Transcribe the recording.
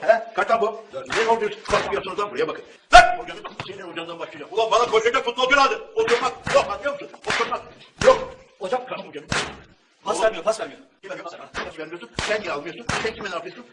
He? Kaç lan bu? Ne oldu? Bakmıyorsunuz lan buraya bakın. Lan! Hocanın senin hocandan başlayacak. Ulan bana koşacak futbolcu lazım. Oturmak yok anlıyor musun? Oturmak yok. Hocam kalk hocanın. Pas vermiyor, pas vermiyor. Kime pas vermiyorsun? Sen niye almıyorsun? Sen kime ne yapıyorsun?